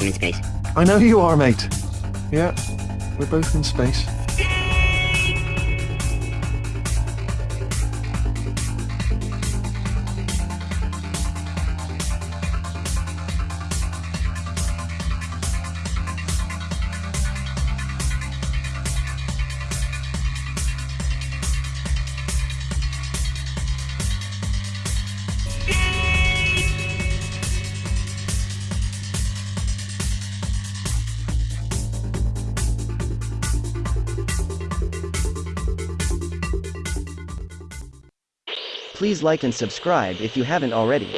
I'm in space. I know you are, mate. Yeah, we're both in space. Please like and subscribe if you haven't already.